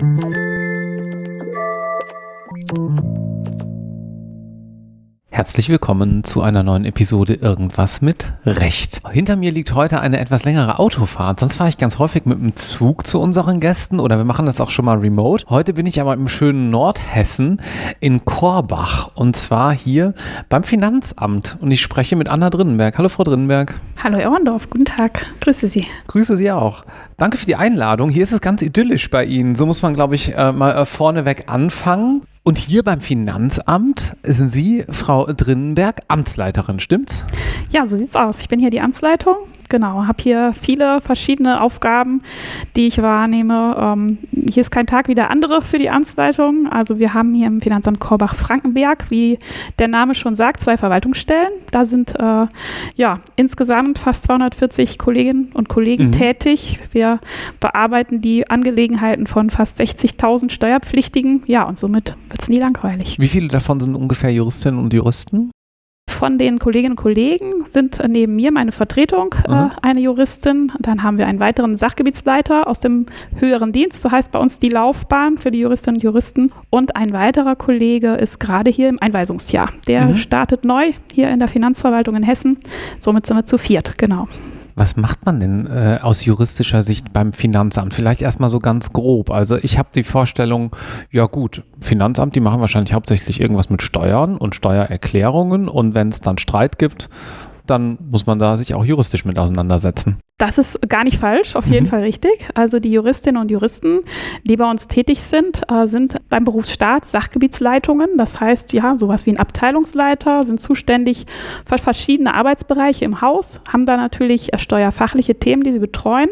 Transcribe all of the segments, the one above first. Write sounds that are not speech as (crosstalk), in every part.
Thank you. Herzlich willkommen zu einer neuen Episode Irgendwas mit Recht. Hinter mir liegt heute eine etwas längere Autofahrt. Sonst fahre ich ganz häufig mit dem Zug zu unseren Gästen oder wir machen das auch schon mal remote. Heute bin ich aber im schönen Nordhessen in Korbach und zwar hier beim Finanzamt und ich spreche mit Anna Drinnenberg. Hallo Frau Drinnenberg. Hallo Ehrendorf, guten Tag. Grüße Sie. Grüße Sie auch. Danke für die Einladung. Hier ist es ganz idyllisch bei Ihnen. So muss man, glaube ich, äh, mal äh, vorneweg anfangen. Und hier beim Finanzamt sind Sie, Frau Drinnenberg, Amtsleiterin, stimmt's? Ja, so sieht's aus. Ich bin hier die Amtsleitung genau, habe hier viele verschiedene Aufgaben, die ich wahrnehme. Ähm, hier ist kein Tag wie der andere für die Amtsleitung. Also wir haben hier im Finanzamt Korbach-Frankenberg, wie der Name schon sagt, zwei Verwaltungsstellen. Da sind äh, ja insgesamt fast 240 Kolleginnen und Kollegen mhm. tätig. Wir bearbeiten die Angelegenheiten von fast 60.000 Steuerpflichtigen. Ja, und somit wird es nie langweilig. Wie viele davon sind ungefähr Juristinnen und Juristen? Von den Kolleginnen und Kollegen sind neben mir meine Vertretung äh, eine Juristin. Dann haben wir einen weiteren Sachgebietsleiter aus dem höheren Dienst, so heißt bei uns die Laufbahn für die Juristinnen und Juristen. Und ein weiterer Kollege ist gerade hier im Einweisungsjahr. Der mhm. startet neu hier in der Finanzverwaltung in Hessen. Somit sind wir zu viert, genau. Was macht man denn äh, aus juristischer Sicht beim Finanzamt? Vielleicht erstmal so ganz grob. Also ich habe die Vorstellung, ja gut, Finanzamt, die machen wahrscheinlich hauptsächlich irgendwas mit Steuern und Steuererklärungen und wenn es dann Streit gibt, dann muss man da sich auch juristisch mit auseinandersetzen. Das ist gar nicht falsch, auf jeden mhm. Fall richtig. Also die Juristinnen und Juristen, die bei uns tätig sind, äh, sind beim Berufsstaat Sachgebietsleitungen. Das heißt, ja, sowas wie ein Abteilungsleiter, sind zuständig für verschiedene Arbeitsbereiche im Haus, haben da natürlich äh, steuerfachliche Themen, die sie betreuen.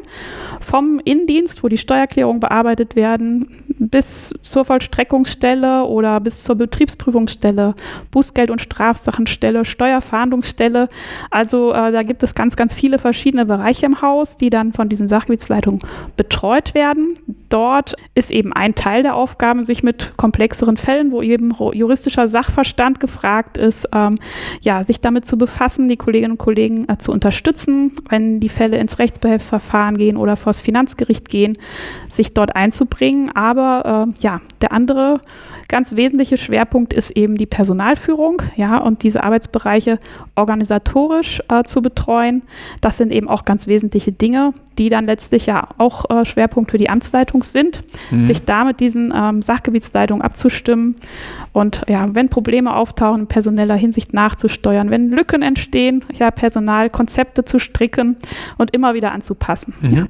Vom Innendienst, wo die Steuererklärungen bearbeitet werden, bis zur Vollstreckungsstelle oder bis zur Betriebsprüfungsstelle, Bußgeld- und Strafsachenstelle, Steuerfahndungsstelle. Also äh, da gibt es ganz, ganz viele verschiedene Bereiche im Haus, die dann von diesen Sachgebietsleitungen betreut werden. Dort ist eben ein Teil der Aufgaben, sich mit komplexeren Fällen, wo eben juristischer Sachverstand gefragt ist, ähm, ja, sich damit zu befassen, die Kolleginnen und Kollegen äh, zu unterstützen, wenn die Fälle ins Rechtsbehelfsverfahren gehen oder vor das Finanzgericht gehen, sich dort einzubringen. Aber äh, ja, der andere ganz wesentliche Schwerpunkt ist eben die Personalführung, ja, und diese Arbeitsbereiche organisatorisch äh, zu betreuen. Das sind eben auch ganz wesentliche Dinge, die dann letztlich ja auch äh, Schwerpunkt für die Amtsleitung sind, mhm. sich da mit diesen ähm, Sachgebietsleitungen abzustimmen und ja, wenn Probleme auftauchen, in personeller Hinsicht nachzusteuern, wenn Lücken entstehen, ja, Personalkonzepte zu stricken und immer wieder anzupassen. Mhm. Ja.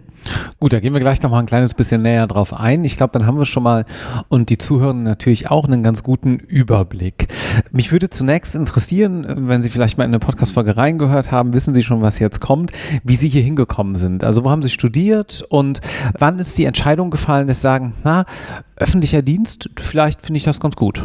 Gut, da gehen wir gleich noch mal ein kleines bisschen näher drauf ein. Ich glaube, dann haben wir schon mal und die Zuhörer natürlich auch einen ganz guten Überblick. Mich würde zunächst interessieren, wenn Sie vielleicht mal in eine Podcast-Folge reingehört haben, wissen Sie schon, was jetzt kommt, wie Sie hier hingekommen sind. Also, wo haben Sie studiert und wann ist die Entscheidung gefallen, dass Sie sagen, na, öffentlicher Dienst, vielleicht finde ich das ganz gut?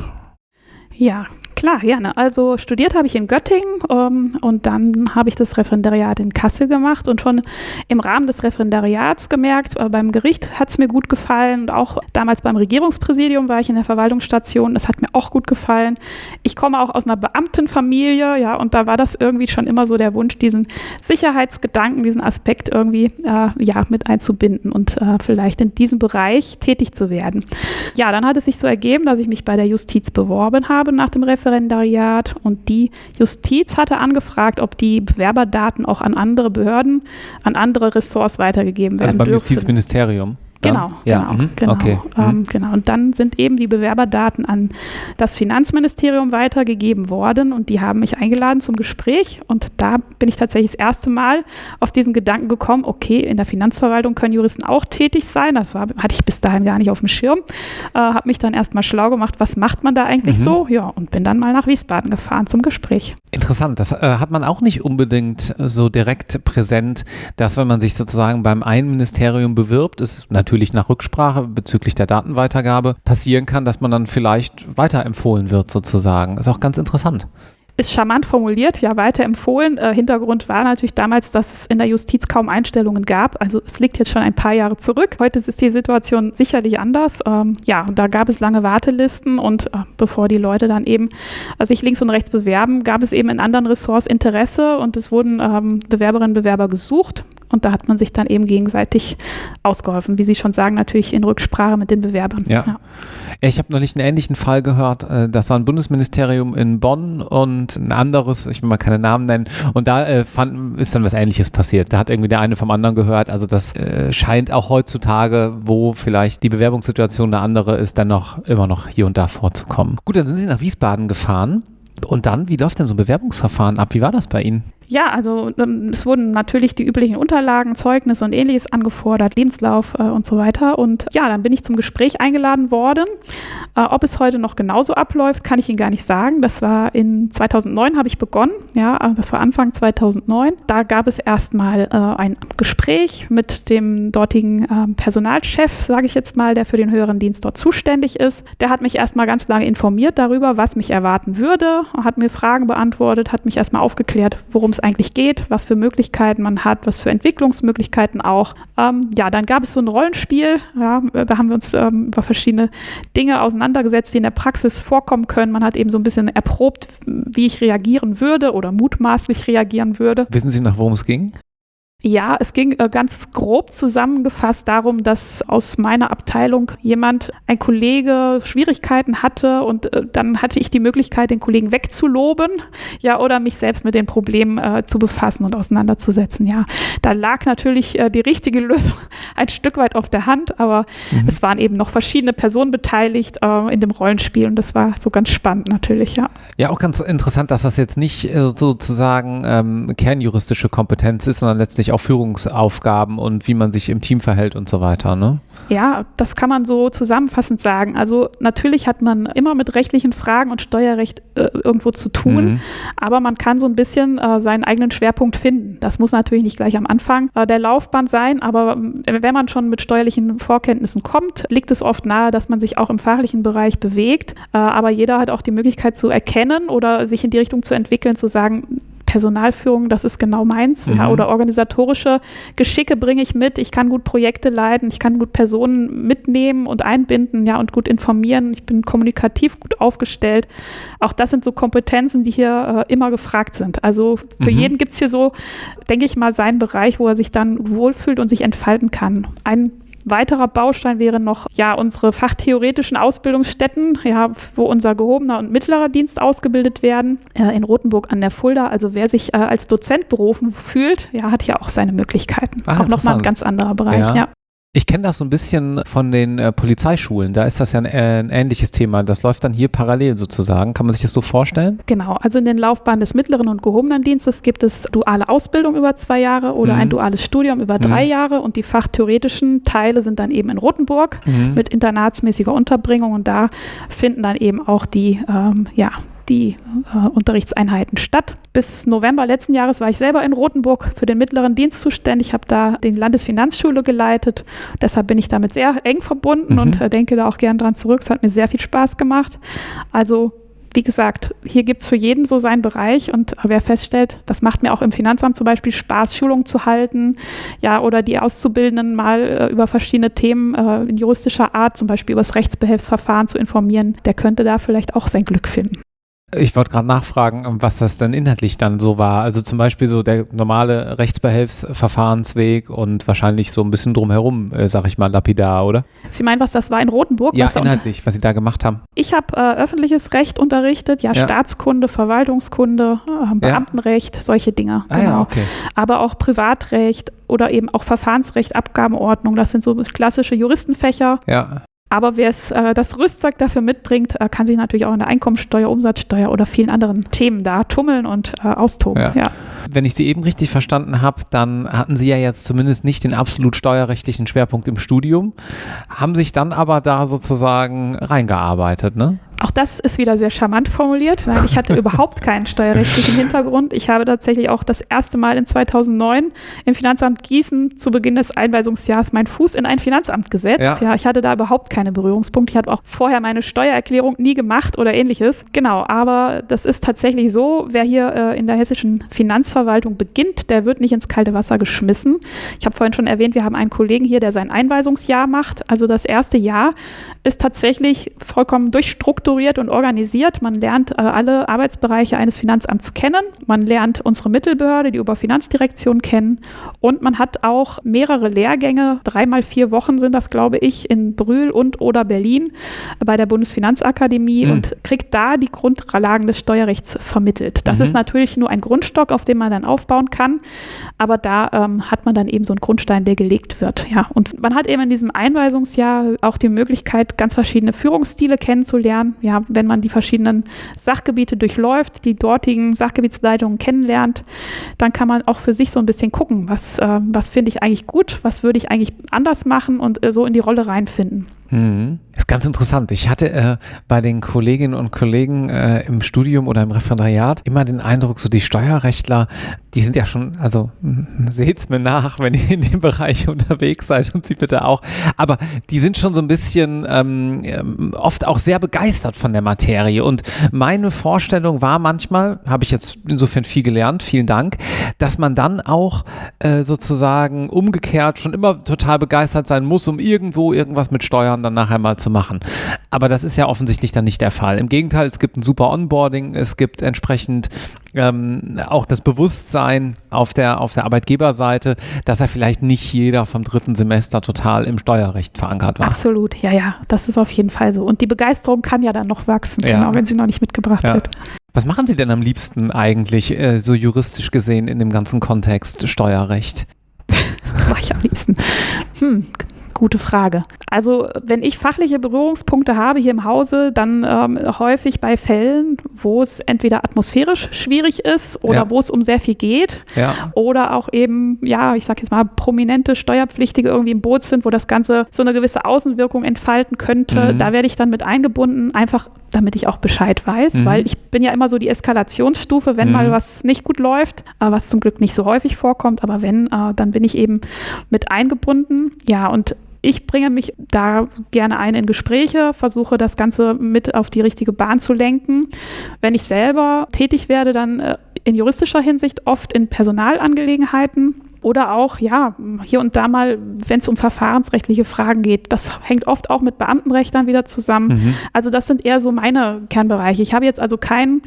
Ja, Klar, gerne. Also studiert habe ich in Göttingen ähm, und dann habe ich das Referendariat in Kassel gemacht und schon im Rahmen des Referendariats gemerkt, äh, beim Gericht hat es mir gut gefallen und auch damals beim Regierungspräsidium war ich in der Verwaltungsstation, das hat mir auch gut gefallen. Ich komme auch aus einer Beamtenfamilie, ja, und da war das irgendwie schon immer so der Wunsch, diesen Sicherheitsgedanken, diesen Aspekt irgendwie äh, ja, mit einzubinden und äh, vielleicht in diesem Bereich tätig zu werden. Ja, dann hat es sich so ergeben, dass ich mich bei der Justiz beworben habe nach dem Referendariat Referendariat und die Justiz hatte angefragt, ob die Bewerberdaten auch an andere Behörden, an andere Ressorts weitergegeben werden also beim dürfen. Justizministerium. Genau, ja. genau, mhm. genau, okay. ähm, mhm. genau. Und dann sind eben die Bewerberdaten an das Finanzministerium weitergegeben worden und die haben mich eingeladen zum Gespräch und da bin ich tatsächlich das erste Mal auf diesen Gedanken gekommen, okay, in der Finanzverwaltung können Juristen auch tätig sein. Das war, hatte ich bis dahin gar nicht auf dem Schirm. Äh, habe mich dann erstmal schlau gemacht, was macht man da eigentlich mhm. so? Ja, und bin dann mal nach Wiesbaden gefahren zum Gespräch. Interessant, das äh, hat man auch nicht unbedingt so direkt präsent, dass wenn man sich sozusagen beim einen Ministerium bewirbt, ist natürlich natürlich nach Rücksprache bezüglich der Datenweitergabe passieren kann, dass man dann vielleicht weiterempfohlen wird sozusagen. Ist auch ganz interessant ist charmant formuliert, ja weiterempfohlen. Äh, Hintergrund war natürlich damals, dass es in der Justiz kaum Einstellungen gab. Also es liegt jetzt schon ein paar Jahre zurück. Heute ist die Situation sicherlich anders. Ähm, ja, da gab es lange Wartelisten und äh, bevor die Leute dann eben äh, sich links und rechts bewerben, gab es eben in anderen Ressorts Interesse und es wurden ähm, Bewerberinnen und Bewerber gesucht Und da hat man sich dann eben gegenseitig ausgeholfen. Wie Sie schon sagen, natürlich in Rücksprache mit den Bewerbern. Ja. ja. Ich habe neulich einen ähnlichen Fall gehört. Äh, das war ein Bundesministerium in Bonn und ein anderes, ich will mal keine Namen nennen. Und da äh, fand, ist dann was Ähnliches passiert. Da hat irgendwie der eine vom anderen gehört. Also das äh, scheint auch heutzutage, wo vielleicht die Bewerbungssituation eine andere ist, dann noch immer noch hier und da vorzukommen. Gut, dann sind Sie nach Wiesbaden gefahren. Und dann, wie läuft denn so ein Bewerbungsverfahren ab? Wie war das bei Ihnen? Ja, also ähm, es wurden natürlich die üblichen Unterlagen, Zeugnisse und ähnliches angefordert, Lebenslauf äh, und so weiter. Und ja, dann bin ich zum Gespräch eingeladen worden. Äh, ob es heute noch genauso abläuft, kann ich Ihnen gar nicht sagen. Das war in 2009 habe ich begonnen. Ja, äh, das war Anfang 2009. Da gab es erstmal äh, ein Gespräch mit dem dortigen ähm, Personalchef, sage ich jetzt mal, der für den höheren Dienst dort zuständig ist. Der hat mich erstmal ganz lange informiert darüber, was mich erwarten würde, hat mir Fragen beantwortet, hat mich erstmal aufgeklärt, worum es eigentlich geht, was für Möglichkeiten man hat, was für Entwicklungsmöglichkeiten auch. Ähm, ja, dann gab es so ein Rollenspiel, ja, da haben wir uns ähm, über verschiedene Dinge auseinandergesetzt, die in der Praxis vorkommen können. Man hat eben so ein bisschen erprobt, wie ich reagieren würde oder mutmaßlich reagieren würde. Wissen Sie noch, worum es ging? Ja, es ging äh, ganz grob zusammengefasst darum, dass aus meiner Abteilung jemand, ein Kollege, Schwierigkeiten hatte und äh, dann hatte ich die Möglichkeit, den Kollegen wegzuloben, ja, oder mich selbst mit den Problemen äh, zu befassen und auseinanderzusetzen. Ja, da lag natürlich äh, die richtige Lösung (laughs) ein Stück weit auf der Hand, aber mhm. es waren eben noch verschiedene Personen beteiligt in dem Rollenspiel und das war so ganz spannend natürlich, ja. Ja, auch ganz interessant, dass das jetzt nicht sozusagen ähm, kernjuristische Kompetenz ist, sondern letztlich auch Führungsaufgaben und wie man sich im Team verhält und so weiter, ne? Ja, das kann man so zusammenfassend sagen. Also natürlich hat man immer mit rechtlichen Fragen und Steuerrecht äh, irgendwo zu tun, mhm. aber man kann so ein bisschen äh, seinen eigenen Schwerpunkt finden. Das muss natürlich nicht gleich am Anfang äh, der Laufbahn sein, aber äh, wenn man schon mit steuerlichen Vorkenntnissen kommt, liegt es oft nahe, dass man sich auch im fachlichen Bereich bewegt. Äh, aber jeder hat auch die Möglichkeit zu erkennen oder sich in die Richtung zu entwickeln, zu sagen, Personalführung, das ist genau meins. Mhm. Ja, oder organisatorische Geschicke bringe ich mit. Ich kann gut Projekte leiten, ich kann gut Personen mitnehmen und einbinden, ja, und gut informieren. Ich bin kommunikativ gut aufgestellt. Auch das sind so Kompetenzen, die hier äh, immer gefragt sind. Also für mhm. jeden gibt es hier so, denke ich mal, seinen Bereich, wo er sich dann wohlfühlt und sich entfalten kann. Ein Weiterer Baustein wäre noch ja unsere fachtheoretischen Ausbildungsstätten, ja, wo unser gehobener und mittlerer Dienst ausgebildet werden äh, in Rothenburg an der Fulda. Also wer sich äh, als Dozent berufen fühlt, ja, hat hier auch seine Möglichkeiten. Ach, auch nochmal ein ganz anderer Bereich, ja. ja. Ich kenne das so ein bisschen von den äh, Polizeischulen. Da ist das ja ein, äh, ein, ähnliches Thema. Das läuft dann hier parallel sozusagen. Kann man sich das so vorstellen? Genau. Also in den Laufbahnen des mittleren und gehobenen Dienstes gibt es duale Ausbildung über zwei Jahre oder mhm. ein duales Studium über drei mhm. Jahre. Und die fachtheoretischen Teile sind dann eben in Rothenburg mhm. mit internatsmäßiger Unterbringung. Und da finden dann eben auch die ähm, ja, die äh, Unterrichtseinheiten statt. Bis November letzten Jahres war ich selber in Rothenburg für den mittleren Dienst zuständig, Ich habe da die Landesfinanzschule geleitet. Deshalb bin ich damit sehr eng verbunden mhm. und äh, denke da auch gern dran zurück. Es hat mir sehr viel Spaß gemacht. Also wie gesagt, hier gibt es für jeden so seinen Bereich und wer feststellt, das macht mir auch im Finanzamt zum Beispiel Spaß, Schulungen zu halten, ja, oder die Auszubildenden mal äh, über verschiedene Themen äh, in juristischer Art, zum Beispiel über das Rechtsbehelfsverfahren zu informieren, der könnte da vielleicht auch sein Glück finden. Ich wollte gerade nachfragen, was das dann inhaltlich dann so war. Also zum Beispiel so der normale Rechtsbehelfsverfahrensweg und wahrscheinlich so ein bisschen drumherum, äh, sag ich mal, lapidar, oder? Sie meinen, was das war in Rotenburg? Ja, was inhaltlich, was Sie da gemacht haben. Ich habe äh, öffentliches Recht unterrichtet, ja, ja. Staatskunde, Verwaltungskunde, äh, Beamtenrecht, ja. solche Dinge. Ah, genau. Ja, okay. Aber auch Privatrecht oder eben auch Verfahrensrecht, Abgabenordnung, das sind so klassische Juristenfächer. Ja. Aber wer es, äh, das Rüstzeug dafür mitbringt, äh, kann sich natürlich auch in der Einkommensteuer, Umsatzsteuer oder vielen anderen Themen da tummeln und äh, austoben. Ja. ja. Wenn ich Sie eben richtig verstanden habe, dann hatten Sie ja jetzt zumindest nicht den absolut steuerrechtlichen Schwerpunkt im Studium, haben sich dann aber da sozusagen reingearbeitet, ne? Auch das ist wieder sehr charmant formuliert. Nein, ich hatte (laughs) überhaupt keinen steuerrechtlichen Hintergrund. Ich habe tatsächlich auch das erste Mal in 2009 im Finanzamt Gießen zu Beginn des Einweisungsjahres meinen Fuß in ein Finanzamt gesetzt. Ja. ja, ich hatte da überhaupt keine Berührungspunkte. Ich hatte auch vorher meine Steuererklärung nie gemacht oder ähnliches. Genau, aber das ist tatsächlich so, wer hier äh, in der hessischen Finanzverwaltung beginnt, der wird nicht ins kalte Wasser geschmissen. Ich habe vorhin schon erwähnt, wir haben einen Kollegen hier, der sein Einweisungsjahr macht. Also das erste Jahr ist tatsächlich vollkommen durchstrukturiert strukturiert und organisiert. Man lernt äh, alle Arbeitsbereiche eines Finanzamts kennen. Man lernt unsere Mittelbehörde, die Oberfinanzdirektion kennen. Und man hat auch mehrere Lehrgänge, dreimal vier Wochen sind das, glaube ich, in Brühl und oder Berlin bei der Bundesfinanzakademie mhm. und kriegt da die Grundlagen des Steuerrechts vermittelt. Das mhm. ist natürlich nur ein Grundstock, auf dem man dann aufbauen kann. Aber da ähm, hat man dann eben so einen Grundstein, der gelegt wird. Ja, und man hat eben in diesem Einweisungsjahr auch die Möglichkeit, ganz verschiedene Führungsstile kennenzulernen. Ja, wenn man die verschiedenen Sachgebiete durchläuft, die dortigen Sachgebietsleitungen kennenlernt, dann kann man auch für sich so ein bisschen gucken, was, äh, was finde ich eigentlich gut, was würde ich eigentlich anders machen und äh, so in die Rolle reinfinden. Mhm. Ganz interessant. Ich hatte äh, bei den Kolleginnen und Kollegen äh, im Studium oder im Referendariat immer den Eindruck, so die Steuerrechtler, die sind ja schon, also seht's mir nach, wenn ihr in dem Bereich (laughs) unterwegs seid und sie bitte auch, aber die sind schon so ein bisschen ähm, ähm, oft auch sehr begeistert von der Materie und meine Vorstellung war manchmal, habe ich jetzt insofern viel gelernt, vielen Dank, dass man dann auch äh, sozusagen umgekehrt schon immer total begeistert sein muss, um irgendwo irgendwas mit Steuern dann nachher mal zu machen. Aber das ist ja offensichtlich dann nicht der Fall. Im Gegenteil, es gibt ein super Onboarding, es gibt entsprechend ähm, auch das Bewusstsein auf der, auf der Arbeitgeberseite, dass er vielleicht nicht jeder vom dritten Semester total im Steuerrecht verankert war. Absolut, ja, ja, das ist auf jeden Fall so. Und die Begeisterung kann ja dann noch wachsen, ja. genau, wenn sie noch nicht mitgebracht ja. wird. Was machen Sie denn am liebsten eigentlich, äh, so juristisch gesehen, in dem ganzen Kontext Steuerrecht? (laughs) Was mache ich am liebsten? Hm, Gute Frage. Also wenn ich fachliche Berührungspunkte habe hier im Hause, dann ähm, häufig bei Fällen, wo es entweder atmosphärisch schwierig ist oder ja. wo es um sehr viel geht ja. oder auch eben, ja, ich sage jetzt mal, prominente Steuerpflichtige irgendwie im Boot sind, wo das Ganze so eine gewisse Außenwirkung entfalten könnte. Mhm. Da werde ich dann mit eingebunden, einfach damit ich auch Bescheid weiß, mhm. weil ich bin ja immer so die Eskalationsstufe, wenn mhm. mal was nicht gut läuft, äh, was zum Glück nicht so häufig vorkommt, aber wenn, äh, dann bin ich eben mit eingebunden. Ja, und ich bringe mich da gerne ein in Gespräche, versuche das Ganze mit auf die richtige Bahn zu lenken. Wenn ich selber tätig werde, dann äh, in juristischer Hinsicht oft in Personalangelegenheiten. Oder auch, ja, hier und da mal, wenn es um verfahrensrechtliche Fragen geht. Das hängt oft auch mit Beamtenrecht dann wieder zusammen. Mhm. Also das sind eher so meine Kernbereiche. Ich habe jetzt also keinen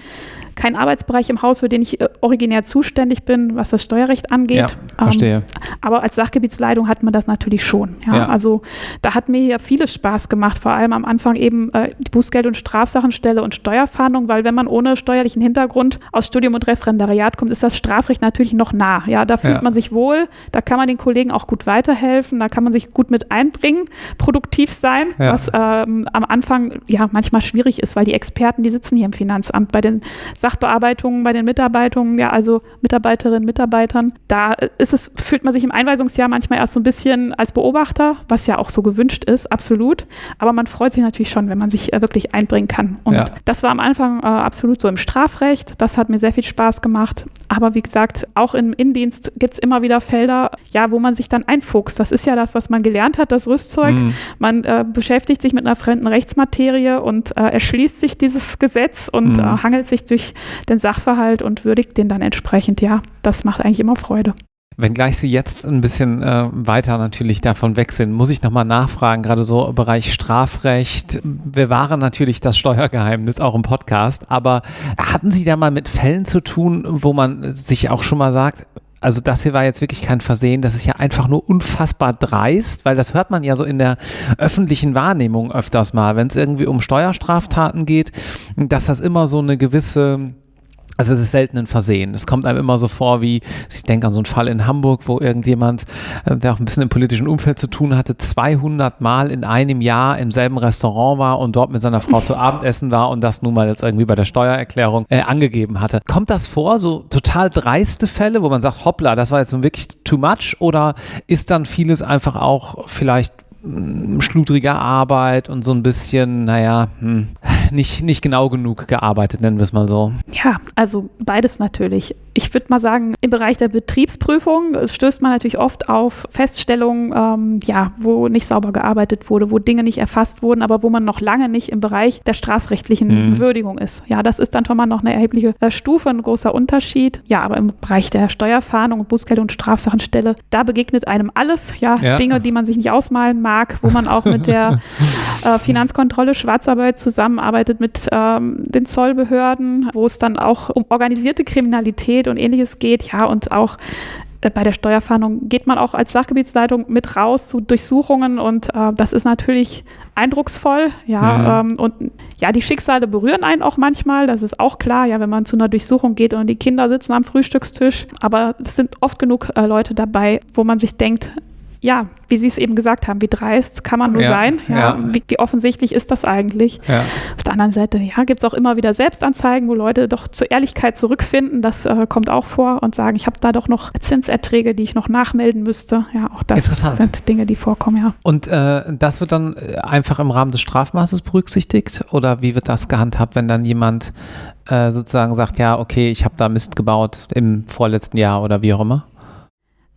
kein Arbeitsbereich im Haus, für den ich äh, originär zuständig bin, was das Steuerrecht angeht. Ja, verstehe. Ähm, aber als Sachgebietsleitung hat man das natürlich schon. Ja? ja. Also da hat mir ja vieles Spaß gemacht, vor allem am Anfang eben äh, die Bußgeld- und Strafsachenstelle und Steuerfahndung, weil wenn man ohne steuerlichen Hintergrund aus Studium und Referendariat kommt, ist das Strafrecht natürlich noch nah. Ja, da fühlt ja. man sich wohl, da kann man den Kollegen auch gut weiterhelfen, da kann man sich gut mit einbringen, produktiv sein, ja. was ähm, am Anfang ja manchmal schwierig ist, weil die Experten, die sitzen hier im Finanzamt bei den Sachbearbeitungen bei den Mitarbeitungen, ja, also Mitarbeiterinnen, Mitarbeitern. Da ist es, fühlt man sich im Einweisungsjahr manchmal erst so ein bisschen als Beobachter, was ja auch so gewünscht ist, absolut. Aber man freut sich natürlich schon, wenn man sich äh, wirklich einbringen kann. Und ja. das war am Anfang äh, absolut so im Strafrecht. Das hat mir sehr viel Spaß gemacht. Aber wie gesagt, auch im Innendienst gibt es immer wieder Felder, ja, wo man sich dann einfuchst. Das ist ja das, was man gelernt hat, das Rüstzeug. Mhm. Man äh, beschäftigt sich mit einer fremden Rechtsmaterie und äh, erschließt sich dieses Gesetz und mhm. Äh, hangelt sich durch den Sachverhalt und würdigt den dann entsprechend. Ja, das macht eigentlich immer Freude. Wenngleich Sie jetzt ein bisschen äh, weiter natürlich davon weg sind, muss ich nochmal nachfragen, gerade so im Bereich Strafrecht. Wir waren natürlich das Steuergeheimnis auch im Podcast, aber hatten Sie da mal mit Fällen zu tun, wo man sich auch schon mal sagt, also das hier war jetzt wirklich kein Versehen, das ist ja einfach nur unfassbar dreist, weil das hört man ja so in der öffentlichen Wahrnehmung öfters mal, wenn es irgendwie um Steuerstraftaten geht, dass das immer so eine gewisse also es ist selten ein Versehen. Es kommt einem immer so vor, wie ich denke an so einen Fall in Hamburg, wo irgendjemand, äh, der auch ein bisschen im politischen Umfeld zu tun hatte, 200 Mal in einem Jahr im selben Restaurant war und dort mit seiner Frau zu Abendessen war und das nun mal jetzt irgendwie bei der Steuererklärung äh, angegeben hatte. Kommt das vor, so total dreiste Fälle, wo man sagt, hoppla, das war jetzt nun wirklich too much oder ist dann vieles einfach auch vielleicht mm, schludrige Arbeit und so ein bisschen, naja, hm, nicht, nicht genau genug gearbeitet, nennen wir es mal so. Ja, also beides natürlich. Ich würde mal sagen, im Bereich der Betriebsprüfung stößt man natürlich oft auf Feststellungen, ähm, ja, wo nicht sauber gearbeitet wurde, wo Dinge nicht erfasst wurden, aber wo man noch lange nicht im Bereich der strafrechtlichen mhm. Würdigung ist. Ja, das ist dann schon mal noch eine erhebliche äh, Stufe, ein großer Unterschied. Ja, aber im Bereich der Steuerfahndung, Bußgeld und Strafsachenstelle, da begegnet einem alles. Ja, ja, Dinge, die man sich nicht ausmalen mag, wo man auch mit der (laughs) äh, Finanzkontrolle, Schwarzarbeit zusammenarbeitet mit ähm, den Zollbehörden, wo es dann auch um organisierte Kriminalität und ähnliches geht, ja, und auch äh, bei der Steuerfahndung geht man auch als Sachgebietsleitung mit raus zu Durchsuchungen und äh, das ist natürlich eindrucksvoll, ja, mhm. ähm, und ja, die Schicksale berühren einen auch manchmal, das ist auch klar, ja, wenn man zu einer Durchsuchung geht und die Kinder sitzen am Frühstückstisch, aber es sind oft genug äh, Leute dabei, wo man sich denkt, ja, wie Sie es eben gesagt haben, wie dreist kann man nur ja, sein? Ja, ja. Wie, wie, offensichtlich ist das eigentlich? Auf der anderen Seite, ja, gibt es auch immer wieder Selbstanzeigen, wo Leute doch zur Ehrlichkeit zurückfinden. Das äh, kommt auch vor und sagen, ich habe da doch noch Zinserträge, die ich noch nachmelden müsste. Ja, auch das sind Dinge, die vorkommen, ja. Und äh, das wird dann äh, einfach im Rahmen des Strafmaßes berücksichtigt? Oder wie wird das gehandhabt, wenn dann jemand äh, sozusagen sagt, ja, okay, ich habe da Mist gebaut im vorletzten Jahr oder wie auch immer?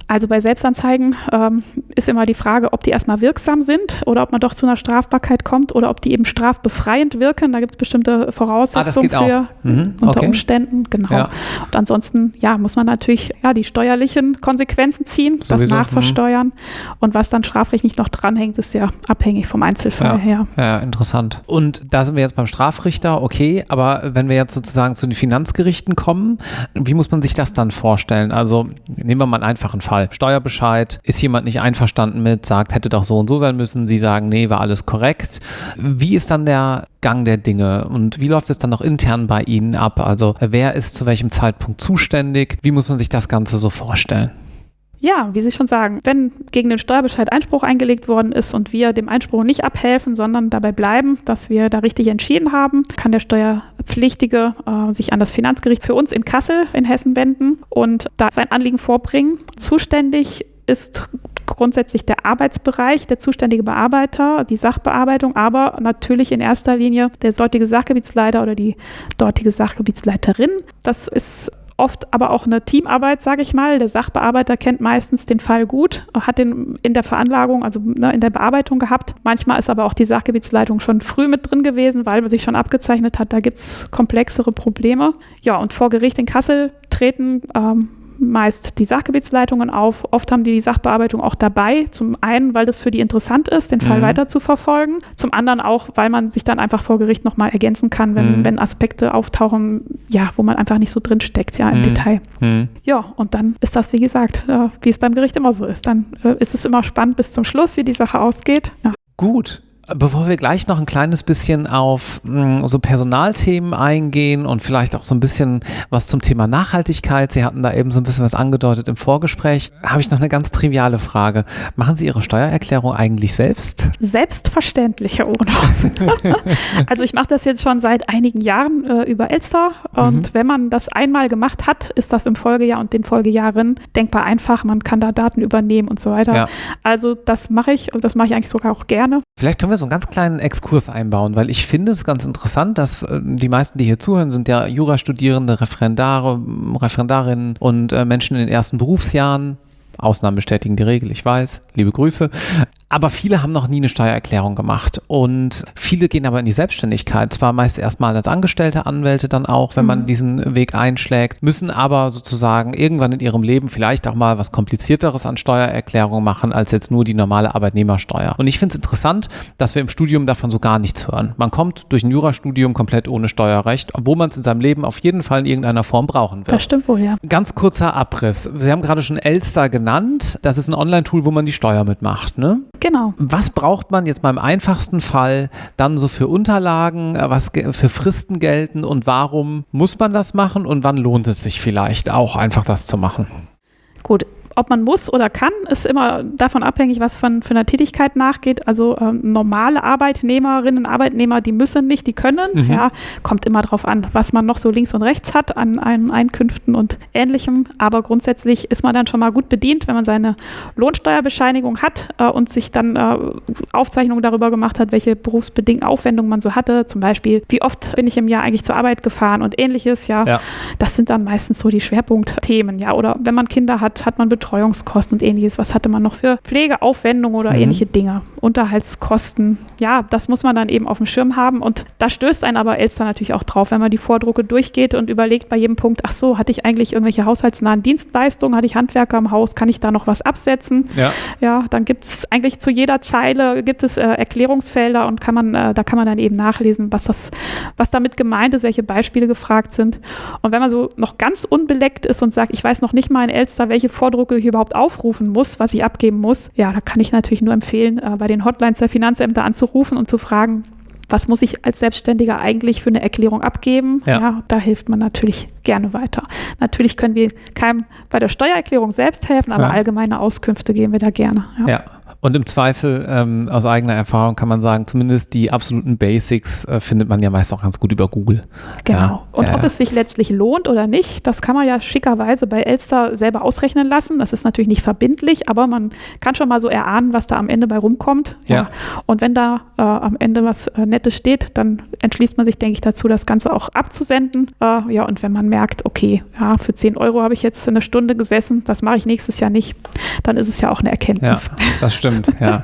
Also bei Selbstanzeigen ähm, ist immer die Frage, ob die erstmal wirksam sind oder ob man doch zu einer Strafbarkeit kommt oder ob die eben strafbefreiend wirken. Da gibt es bestimmte Voraussetzungen ah, für mhm, unter okay. Umständen. Genau. Ja. Und ansonsten ja, muss man natürlich ja, die steuerlichen Konsequenzen ziehen, Sowieso, das nachversteuern. Mhm. Und was dann strafrechtlich noch dranhängt, ist ja abhängig vom Einzelfall ja, her. Ja, interessant. Und da sind wir jetzt beim Strafrichter, okay, aber wenn wir jetzt sozusagen zu den Finanzgerichten kommen, wie muss man sich das dann vorstellen? Also nehmen wir mal einen einfachen Fall. Fall. Steuerbescheid, ist jemand nicht einverstanden mit, sagt, hätte doch so und so sein müssen. Sie sagen, nee, war alles korrekt. Wie ist dann der Gang der Dinge und wie läuft es dann noch intern bei Ihnen ab? Also wer ist zu welchem Zeitpunkt zuständig? Wie muss man sich das Ganze so vorstellen? Ja, wie Sie schon sagen, wenn gegen den Steuerbescheid Einspruch eingelegt worden ist und wir dem Einspruch nicht abhelfen, sondern dabei bleiben, dass wir da richtig entschieden haben, kann der Steuerpflichtige äh, sich an das Finanzgericht für uns in Kassel in Hessen wenden und da sein Anliegen vorbringen. Zuständig ist grundsätzlich der Arbeitsbereich, der zuständige Bearbeiter, die Sachbearbeitung, aber natürlich in erster Linie der dortige Sachgebietsleiter oder die dortige Sachgebietsleiterin. Das ist oft aber auch eine Teamarbeit, sage ich mal. Der Sachbearbeiter kennt meistens den Fall gut, hat den in der Veranlagung, also ne, in der Bearbeitung gehabt. Manchmal ist aber auch die Sachgebietsleitung schon früh mit drin gewesen, weil man sich schon abgezeichnet hat, da gibt es komplexere Probleme. Ja, und vor Gericht in Kassel treten ähm, meist die Sachgebietsleitungen auf. Oft haben die die Sachbearbeitung auch dabei. Zum einen, weil das für die interessant ist, den Fall mhm. weiter zu verfolgen. Zum anderen auch, weil man sich dann einfach vor Gericht nochmal ergänzen kann, wenn, mhm. wenn Aspekte auftauchen, ja, wo man einfach nicht so drin steckt, ja, im mhm. Detail. Mhm. Ja, und dann ist das, wie gesagt, äh, wie es beim Gericht immer so ist. Dann äh, ist es immer spannend bis zum Schluss, wie die Sache ausgeht. Ja. Gut, Bevor wir gleich noch ein kleines bisschen auf mh, hm, so Personalthemen eingehen und vielleicht auch so ein bisschen was zum Thema Nachhaltigkeit, Sie hatten da eben so ein bisschen was angedeutet im Vorgespräch, habe ich noch eine ganz triviale Frage. Machen Sie Ihre Steuererklärung eigentlich selbst? Selbstverständlich, Herr Ohnhoff. (laughs) also ich mache das jetzt schon seit einigen Jahren äh, über Elster und mhm. wenn man das einmal gemacht hat, ist das im Folgejahr und den Folgejahren denkbar einfach. Man kann da Daten übernehmen und so weiter. Ja. Also das mache ich und das mache ich eigentlich sogar auch gerne. Vielleicht können wir so einen ganz kleinen Exkurs einbauen, weil ich finde es ganz interessant, dass äh, die meisten, die hier zuhören, sind ja Jurastudierende, Referendare, Referendarinnen und äh, Menschen in den ersten Berufsjahren. Ausnahmen bestätigen die Regel, ich weiß. Liebe Grüße. Aber viele haben noch nie eine Steuererklärung gemacht und viele gehen aber in die Selbstständigkeit. Zwar meist erstmal als Angestellte, Anwälte dann auch, wenn man mhm. diesen Weg einschlägt, müssen aber sozusagen irgendwann in ihrem Leben vielleicht auch mal was komplizierteres an Steuererklärung machen als jetzt nur die normale Arbeitnehmersteuer. Und ich finde es interessant, dass wir im Studium davon so gar nichts hören. Man kommt durch ein Jurastudium komplett ohne Steuerrecht, obwohl man es in seinem Leben auf jeden Fall in irgendeiner Form brauchen wird. Das stimmt wohl, ja. Ganz kurzer Abriss. Sie haben gerade schon Elster genannt. Das ist ein Online-Tool, wo man die Steuer mitmacht, ne? Genau. Was braucht man jetzt beim einfachsten Fall dann so für Unterlagen, äh, was für Fristen gelten und warum muss man das machen und wann lohnt es sich vielleicht auch einfach das zu machen? Gut, ob man muss oder kann, ist immer davon abhängig, was von, von der Tätigkeit nachgeht. Also ähm, normale Arbeitnehmerinnen und Arbeitnehmer, die müssen nicht, die können. Mhm. Ja, kommt immer darauf an, was man noch so links und rechts hat an, an Einkünften und Ähnlichem. Aber grundsätzlich ist man dann schon mal gut bedient, wenn man seine Lohnsteuerbescheinigung hat äh, und sich dann äh, Aufzeichnungen darüber gemacht hat, welche berufsbedingten Aufwendungen man so hatte. Zum Beispiel, wie oft bin ich im Jahr eigentlich zur Arbeit gefahren und ähnliches. Ja, ja. das sind dann meistens so die Schwerpunktthemen. Ja, oder wenn man Kinder hat, hat man Betreuung Betreuungskosten und ähnliches. Was hatte man noch für Pflegeaufwendungen oder mhm. ähnliche Dinge? Unterhaltskosten. Ja, das muss man dann eben auf dem Schirm haben. Und da stößt ein aber Elster natürlich auch drauf, wenn man die Vordrucke durchgeht und überlegt bei jedem Punkt, ach so, hatte ich eigentlich irgendwelche haushaltsnahen Dienstleistungen, hatte ich Handwerker im Haus, kann ich da noch was absetzen? Ja, ja dann gibt es eigentlich zu jeder Zeile gibt es äh, Erklärungsfelder und kann man, äh, da kann man dann eben nachlesen, was das, was damit gemeint ist, welche Beispiele gefragt sind. Und wenn man so noch ganz unbeleckt ist und sagt, ich weiß noch nicht mal in Elster, welche Vordrucke ich überhaupt aufrufen muss, was ich abgeben muss, ja, da kann ich natürlich nur empfehlen, äh, bei den Hotlines der Finanzämter anzurufen und zu fragen, was muss ich als Selbstständiger eigentlich für eine Erklärung abgeben? Ja. ja. da hilft man natürlich gerne weiter. Natürlich können wir keinem bei der Steuererklärung selbst helfen, aber ja. allgemeine Auskünfte geben wir da gerne. Ja. ja. Und im Zweifel, ähm, aus eigener Erfahrung kann man sagen, zumindest die absoluten Basics äh, findet man ja meist auch ganz gut über Google. Genau. Ja, und ja, ob es sich letztlich lohnt oder nicht, das kann man ja schickerweise bei Elster selber ausrechnen lassen. Das ist natürlich nicht verbindlich, aber man kann schon mal so erahnen, was da am Ende bei rumkommt. Ja. ja. Und wenn da äh, am Ende was äh, Nettes steht, dann entschließt man sich, denke ich, dazu, das Ganze auch abzusenden. Äh, ja, und wenn man merkt, okay, ja, für 10 Euro habe ich jetzt eine Stunde gesessen, das mache ich nächstes Jahr nicht, dann ist es ja auch eine Erkenntnis. Ja, das stimmt stimmt, (laughs) ja.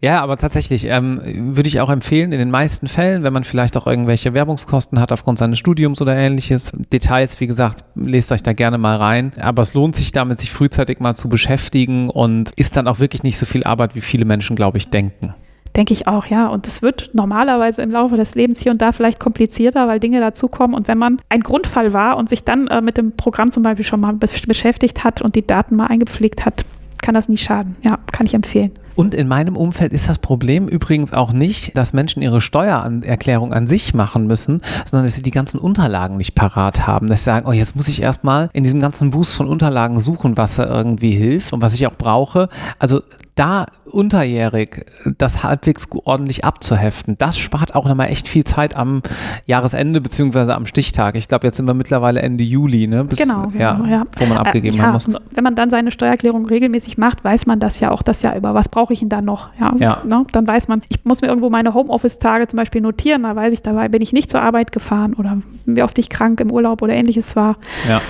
Ja, aber tatsächlich ähm, würde ich auch empfehlen, in den meisten Fällen, wenn man vielleicht auch irgendwelche Werbungskosten hat aufgrund seines Studiums oder ähnliches, Details, wie gesagt, lest euch da gerne mal rein. Aber es lohnt sich damit, sich frühzeitig mal zu beschäftigen und ist dann auch wirklich nicht so viel Arbeit, wie viele Menschen, glaube ich, denken. Denke ich auch, ja. Und es wird normalerweise im Laufe des Lebens hier und da vielleicht komplizierter, weil Dinge dazukommen. Und wenn man ein Grundfall war und sich dann äh, mit dem Programm zum Beispiel schon mal beschäftigt hat und die Daten mal eingepflegt hat, kann das nie schaden. Ja, kann ich empfehlen. Und in meinem Umfeld ist das Problem übrigens auch nicht, dass Menschen ihre Steuererklärung an sich machen müssen, sondern dass sie die ganzen Unterlagen nicht parat haben. Dass sie sagen, oh, jetzt muss ich erstmal in diesem ganzen Wust von Unterlagen suchen, was da irgendwie hilft und was ich auch brauche. Also da unterjährig das halbwegs ordentlich abzuheften, das spart auch nochmal echt viel Zeit am Jahresende beziehungsweise am Stichtag. Ich glaube, jetzt sind wir mittlerweile Ende Juli, ne? Bis, genau, ja, ja. wo man abgegeben äh, ja, muss. Wenn man dann seine Steuererklärung regelmäßig macht, weiß man das ja auch das Jahr über. Was brauche ich denn da noch? Ja, ja. Ne? Dann weiß man, ich muss mir irgendwo meine Homeoffice-Tage zum Beispiel notieren, da weiß ich dabei, bin ich nicht zur Arbeit gefahren oder wie oft ich krank im Urlaub oder ähnliches war. Ja.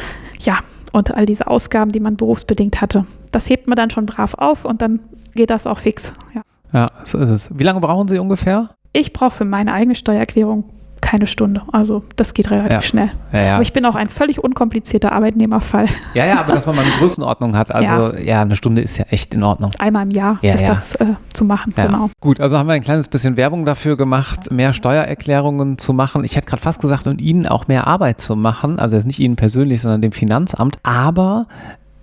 Ja, und all diese Ausgaben, die man berufsbedingt hatte. Das hebt man dann schon brav auf und dann geht das auch fix. Ja, ja so ist es. Wie lange brauchen Sie ungefähr? Ich brauche für meine eigene Steuererklärung keine Stunde. Also das geht relativ ja. schnell. Ja, ja. Aber ich bin auch ein völlig unkomplizierter Arbeitnehmerfall. Ja, ja, aber dass man mal eine (laughs) Größenordnung hat. Also ja, eine Stunde ist ja echt in Ordnung. Einmal im Jahr ist das äh, zu machen, genau. Gut, also haben wir ein kleines bisschen Werbung dafür gemacht, mehr Steuererklärungen zu machen. Ich hätte gerade fast gesagt, und Ihnen auch mehr Arbeit zu machen. Also jetzt nicht Ihnen persönlich, sondern dem Finanzamt. Aber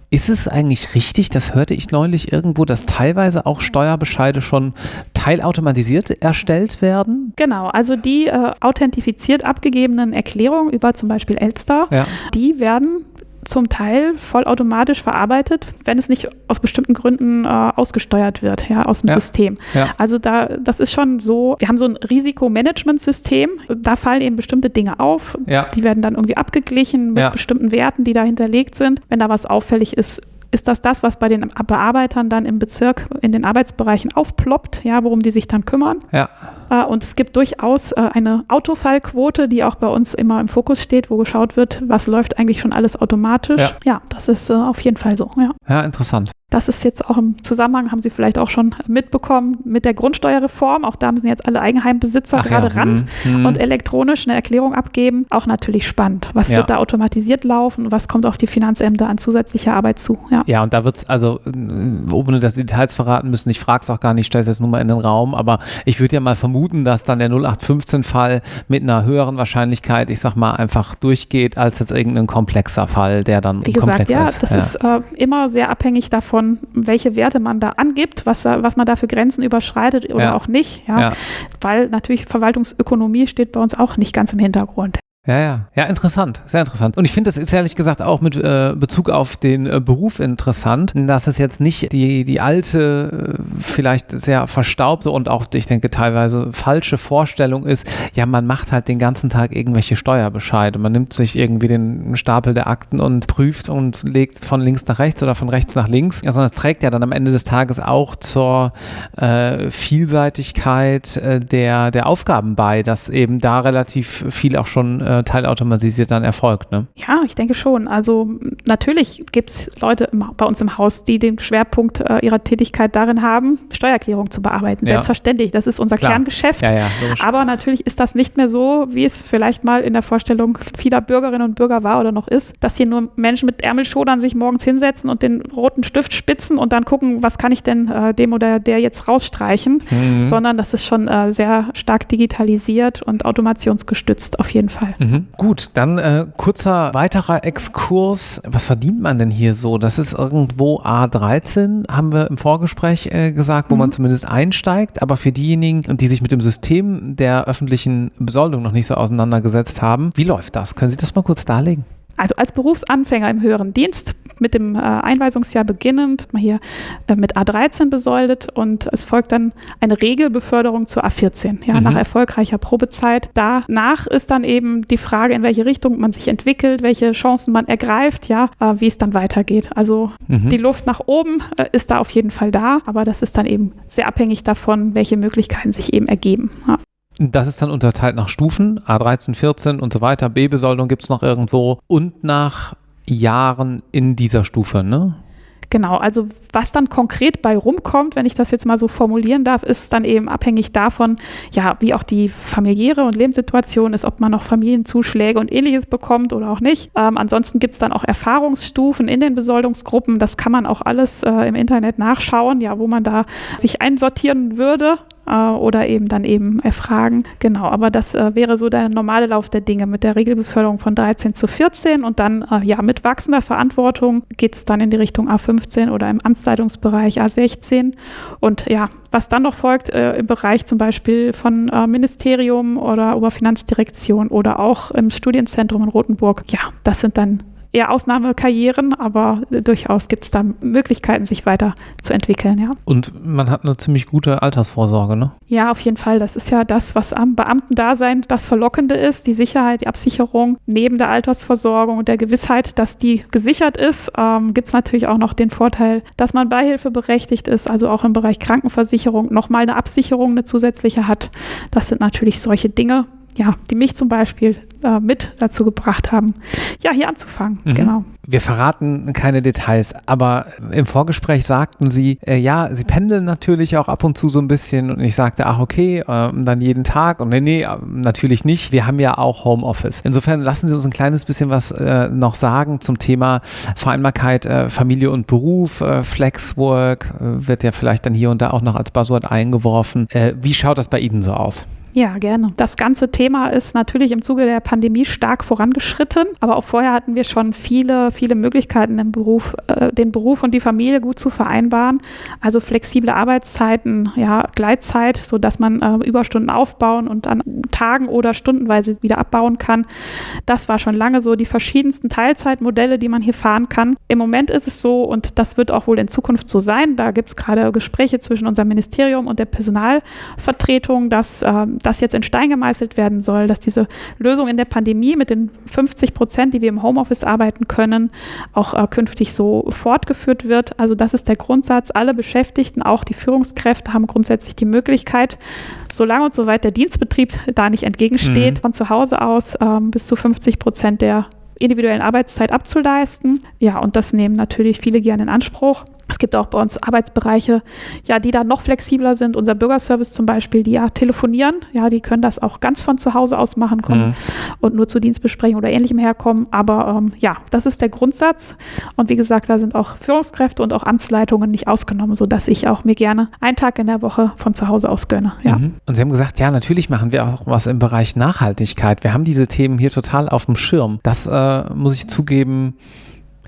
ist es eigentlich richtig, das hörte ich neulich irgendwo, dass teilweise auch Steuerbescheide schon teilautomatisiert erstellt werden? Genau, also die äh, authentifiziert abgegebenen Erklärungen über zum Beispiel Elster, ja. die werden zum Teil vollautomatisch verarbeitet, wenn es nicht aus bestimmten Gründen äh, ausgesteuert wird, ja, aus dem ja. System. Ja. Also da, das ist schon so, wir haben so ein Risikomanagementsystem, da fallen eben bestimmte Dinge auf, ja. die werden dann irgendwie abgeglichen mit bestimmten Werten, die da hinterlegt sind. Wenn da was auffällig ist, ist das das, was bei den Bearbeitern dann im Bezirk in den Arbeitsbereichen aufploppt, ja, worum die sich dann kümmern. Ja. Äh, und es gibt durchaus äh, eine Autofallquote, die auch bei uns immer im Fokus steht, wo geschaut wird, was läuft eigentlich schon alles automatisch. Ja, ja das ist äh, auf jeden Fall so. Ja, ja interessant. Das ist jetzt auch im Zusammenhang, haben Sie vielleicht auch schon mitbekommen, mit der Grundsteuerreform. Auch da müssen jetzt alle Eigenheimbesitzer Ach gerade ja. ran mhm. und elektronisch eine Erklärung abgeben. Auch natürlich spannend. Was ja. wird da automatisiert laufen? Was kommt auf die Finanzämter an zusätzlicher Arbeit zu? Ja, ja und da wird es, also, ohne dass die Details verraten müssen, ich frage es auch gar nicht, stelle es jetzt nur mal in den Raum, aber ich würde ja mal vermuten, dass dann der 0815-Fall mit einer höheren Wahrscheinlichkeit, ich sag mal, einfach durchgeht, als jetzt irgendein komplexer Fall, der dann Wie gesagt, ja, ist. das ja. ist äh, immer sehr abhängig davon, davon, welche Werte man da angibt, was, was man da für Grenzen überschreitet oder ja. auch nicht. Ja? ja. Weil natürlich Verwaltungsökonomie steht bei uns auch nicht ganz im Hintergrund. Ja, ja, ja, interessant, sehr interessant. Und ich finde das ist ehrlich gesagt auch mit äh, Bezug auf den äh, Beruf interessant, dass es jetzt nicht die, die alte, äh, vielleicht sehr verstaubte und auch, ich denke, teilweise falsche Vorstellung ist, ja, man macht halt den ganzen Tag irgendwelche Steuerbescheide. Man nimmt sich irgendwie den Stapel der Akten und prüft und legt von links nach rechts oder von rechts nach links, ja, sondern es trägt ja dann am Ende des Tages auch zur äh, Vielseitigkeit äh, der, der Aufgaben bei, dass eben da relativ viel auch schon äh, teilautomatisiert dann erfolgt. Ne? Ja, ich denke schon. Also natürlich gibt es Leute im, bei uns im Haus, die den Schwerpunkt äh, ihrer Tätigkeit darin haben, Steuererklärung zu bearbeiten. Selbstverständlich, das ist unser Klar. Kerngeschäft. Ja, ja, Aber natürlich ist das nicht mehr so, wie es vielleicht mal in der Vorstellung vieler Bürgerinnen und Bürger war oder noch ist, dass hier nur Menschen mit Ärmelschodern sich morgens hinsetzen und den roten Stift spitzen und dann gucken, was kann ich denn äh, dem oder der jetzt rausstreichen, mhm. sondern das ist schon äh, sehr stark digitalisiert und automationsgestützt auf jeden Fall. Mhm. Gut, dann äh, kurzer weiterer Exkurs. Was verdient man denn hier so? Das ist irgendwo A13, haben wir im Vorgespräch äh, gesagt, wo mhm. man zumindest einsteigt. Aber für diejenigen, die sich mit dem System der öffentlichen Besoldung noch nicht so auseinandergesetzt haben, wie läuft das? Können Sie das mal kurz darlegen? Also als Berufsanfänger im höheren Dienst mit dem äh, Einweisungsjahr beginnend, mal hier äh, mit A13 besoldet und es folgt dann eine Regelbeförderung zur A14, ja, mhm. nach erfolgreicher Probezeit. Danach ist dann eben die Frage, in welche Richtung man sich entwickelt, welche Chancen man ergreift, ja, äh, wie es dann weitergeht. Also mhm. die Luft nach oben ist da auf jeden Fall da, aber das ist dann eben sehr abhängig davon, welche Möglichkeiten sich eben ergeben. Ja. Das ist dann unterteilt nach Stufen, A13, 14 und so weiter. B-Besoldung gibt es noch irgendwo und nach Jahren in dieser Stufe, ne? Genau, also was dann konkret bei rumkommt, wenn ich das jetzt mal so formulieren darf, ist dann eben abhängig davon, ja, wie auch die familiäre und Lebenssituation ist, ob man noch Familienzuschläge und ähnliches bekommt oder auch nicht. Ähm, ansonsten gibt es dann auch Erfahrungsstufen in den Besoldungsgruppen. Das kann man auch alles äh, im Internet nachschauen, ja, wo man da sich einsortieren würde äh, oder eben dann eben erfragen. Genau, aber das äh, wäre so der normale Lauf der Dinge mit der Regelbeförderung von 13 zu 14 und dann äh, ja mit wachsender Verantwortung geht es dann in die Richtung A15 oder im Amtsleitungsbereich A16 und ja, was dann noch folgt äh, im Bereich zum Beispiel von äh, Ministerium oder Oberfinanzdirektion oder auch im Studienzentrum in Rothenburg, ja, das sind dann eher Ausnahmekarrieren, aber durchaus gibt es da Möglichkeiten, sich weiterzuentwickeln, ja. Und man hat eine ziemlich gute Altersvorsorge, ne? Ja, auf jeden Fall. Das ist ja das, was am Beamtendasein das Verlockende ist, die Sicherheit, die Absicherung. Neben der Altersversorgung und der Gewissheit, dass die gesichert ist, ähm, gibt es natürlich auch noch den Vorteil, dass man beihilfeberechtigt ist, also auch im Bereich Krankenversicherung nochmal eine Absicherung, eine zusätzliche hat. Das sind natürlich solche Dinge, ja, die mich zum Beispiel äh, mit dazu gebracht haben, ja, hier anzufangen. Mhm. Genau. Wir verraten keine Details, aber im Vorgespräch sagten Sie, äh, ja, Sie pendeln natürlich auch ab und zu so ein bisschen und ich sagte, ach okay, äh, dann jeden Tag und nee, nee, äh, natürlich nicht. Wir haben ja auch Homeoffice. Insofern lassen Sie uns ein kleines bisschen was äh, noch sagen zum Thema Vereinbarkeit äh, Familie und Beruf, Flexwork wird ja vielleicht dann hier und da auch noch als Buzzword eingeworfen. wie schaut das bei Ihnen so aus? Ja, gerne. Das ganze Thema ist natürlich im Zuge der Pandemie stark vorangeschritten, aber auch vorher hatten wir schon viele, viele Möglichkeiten im Beruf, äh, den Beruf und die Familie gut zu vereinbaren. Also flexible Arbeitszeiten, ja, Gleitzeit, sodass man äh, Überstunden aufbauen und an Tagen oder stundenweise wieder abbauen kann. Das war schon lange so. Die verschiedensten Teilzeitmodelle, die man hier fahren kann. Im Moment ist es so und das wird auch wohl in Zukunft so sein. Da gibt es gerade Gespräche zwischen unserem Ministerium und der Personalvertretung, dass äh, das jetzt in Stein gemeißelt werden soll, dass diese Lösung in der Pandemie mit den 50 Prozent, die wir im Homeoffice arbeiten können, auch äh, künftig so fortgeführt wird. Also das ist der Grundsatz. Alle Beschäftigten, auch die Führungskräfte, haben grundsätzlich die Möglichkeit, solange und soweit der Dienstbetrieb da nicht entgegensteht, mhm. von zu Hause aus ähm, bis zu 50 Prozent der individuellen Arbeitszeit abzuleisten. Ja, und das nehmen natürlich viele gerne in Anspruch. Es gibt auch bei uns Arbeitsbereiche, ja, die da noch flexibler sind. Unser Bürgerservice zum Beispiel, die ja telefonieren, ja, die können das auch ganz von zu Hause aus machen kommen mhm. und nur zu Dienstbesprechungen oder ähnlichem herkommen. Aber ähm, ja, das ist der Grundsatz. Und wie gesagt, da sind auch Führungskräfte und auch Amtsleitungen nicht ausgenommen, sodass ich auch mir gerne einen Tag in der Woche von zu Hause aus gönne. Ja. Mhm. Und Sie haben gesagt, ja, natürlich machen wir auch was im Bereich Nachhaltigkeit. Wir haben diese Themen hier total auf dem Schirm. Das äh, muss ich zugeben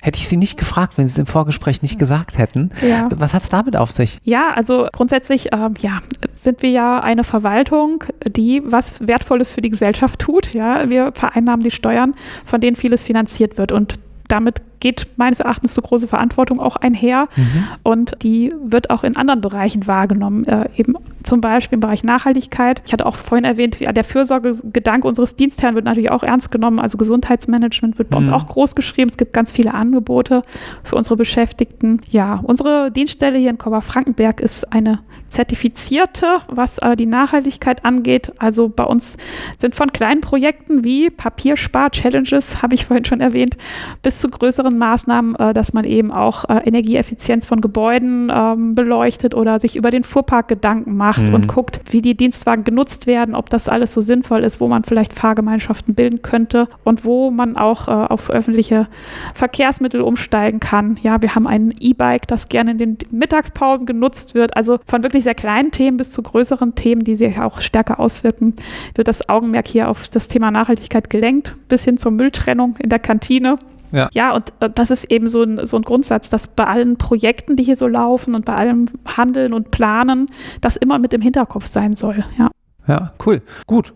Hätte ich Sie nicht gefragt, wenn Sie es im Vorgespräch nicht gesagt hätten. Ja. Was hat es damit auf sich? Ja, also grundsätzlich ähm, ja, sind wir ja eine Verwaltung, die was Wertvolles für die Gesellschaft tut. Ja, wir vereinnahmen die Steuern, von denen vieles finanziert wird. Und damit geht meines Erachtens so große Verantwortung auch einher mhm. und die wird auch in anderen Bereichen wahrgenommen, äh, eben zum Beispiel im Bereich Nachhaltigkeit. Ich hatte auch vorhin erwähnt, ja, der Fürsorgegedanke unseres Dienstherrn wird natürlich auch ernst genommen. Also Gesundheitsmanagement wird bei uns Mhm. auch groß geschrieben. Es gibt ganz viele Angebote für unsere Beschäftigten. Ja, unsere Dienststelle hier in Kober-Frankenberg ist eine zertifizierte, was äh, die Nachhaltigkeit angeht. Also bei uns sind von kleinen Projekten wie Papierspar-Challenges, habe ich vorhin schon erwähnt, bis zu größeren Maßnahmen, äh, dass man eben auch äh, Energieeffizienz von Gebäuden ähm, beleuchtet oder sich über den Fuhrpark Gedanken macht Mhm. und guckt, wie die Dienstwagen genutzt werden, ob das alles so sinnvoll ist, wo man vielleicht Fahrgemeinschaften bilden könnte und wo man auch äh, auf öffentliche Verkehrsmittel umsteigen kann. Ja, wir haben ein E-Bike, das gerne in den Mittagspausen genutzt wird. Also von wirklich sehr kleinen Themen bis zu größeren Themen, die sich auch stärker auswirken, wird das Augenmerk hier auf das Thema Nachhaltigkeit gelenkt, bis hin zur Mülltrennung in der Kantine. Ja. ja, und äh, das ist eben so ein, so ein Grundsatz, dass bei allen Projekten, die hier so laufen und bei allem Handeln und Planen, das immer mit im Hinterkopf sein soll. Ja. Ja, cool. Gut.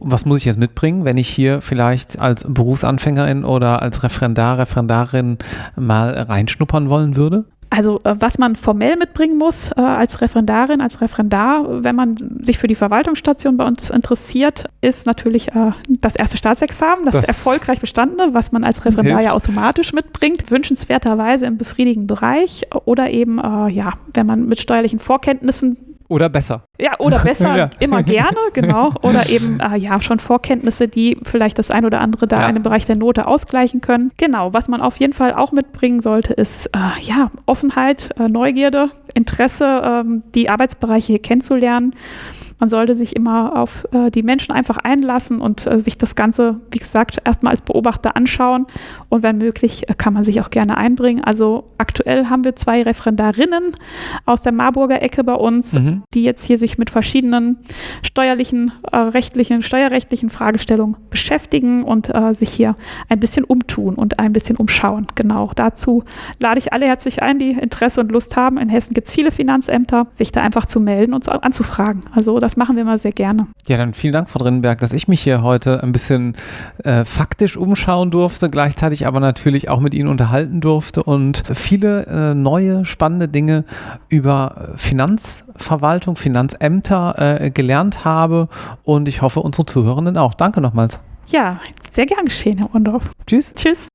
Was muss ich jetzt mitbringen, wenn ich hier vielleicht als Berufsanfängerin oder als Referendar, Referendarin mal reinschnuppern wollen würde? Also äh, was man formell mitbringen muss äh, als Referendarin, als Referendar, wenn man sich für die Verwaltungsstation bei uns interessiert, ist natürlich äh, das erste Staatsexamen, das, Das erfolgreich bestandene, was man als Referendar ja hilft. automatisch mitbringt, wünschenswerterweise im befriedigenden Bereich oder eben, äh, ja, wenn man mit steuerlichen Vorkenntnissen Oder besser? ja, oder (laughs) besser, Ja. immer gerne, genau. Oder eben, äh, (laughs) ja, schon Vorkenntnisse, die vielleicht das ein oder andere da Ja. in dem Bereich der Note ausgleichen können. Genau, was man auf jeden Fall auch mitbringen sollte, ist, äh, ja, Offenheit, äh, Neugierde, Interesse, ähm, die Arbeitsbereiche hier kennenzulernen. Man sollte sich immer auf äh, die Menschen einfach einlassen und äh, sich das Ganze, wie gesagt, erstmal als Beobachter anschauen. Und wenn möglich, äh, kann man sich auch gerne einbringen. Also aktuell haben wir zwei Referendarinnen aus der Marburger Ecke bei uns, Mhm. die jetzt hier sich mit verschiedenen steuerlichen, äh, rechtlichen, steuerrechtlichen Fragestellungen beschäftigen und äh, sich hier ein bisschen umtun und ein bisschen umschauen. Genau, dazu lade ich alle herzlich ein, die Interesse und Lust haben. In Hessen gibt es viele Finanzämter, sich da einfach zu melden und zu, anzufragen. Also das machen wir mal sehr gerne. Ja, dann vielen Dank, Frau Drinnenberg, dass ich mich hier heute ein bisschen äh, faktisch umschauen durfte, gleichzeitig aber natürlich auch mit Ihnen unterhalten durfte und viele äh, neue, spannende Dinge über Finanzverwaltung, Finanzämter äh, gelernt habe und ich hoffe, unsere Zuhörenden auch. Danke nochmals. Ja, sehr gern geschehen, Herr Undorf. Tschüss. Tschüss.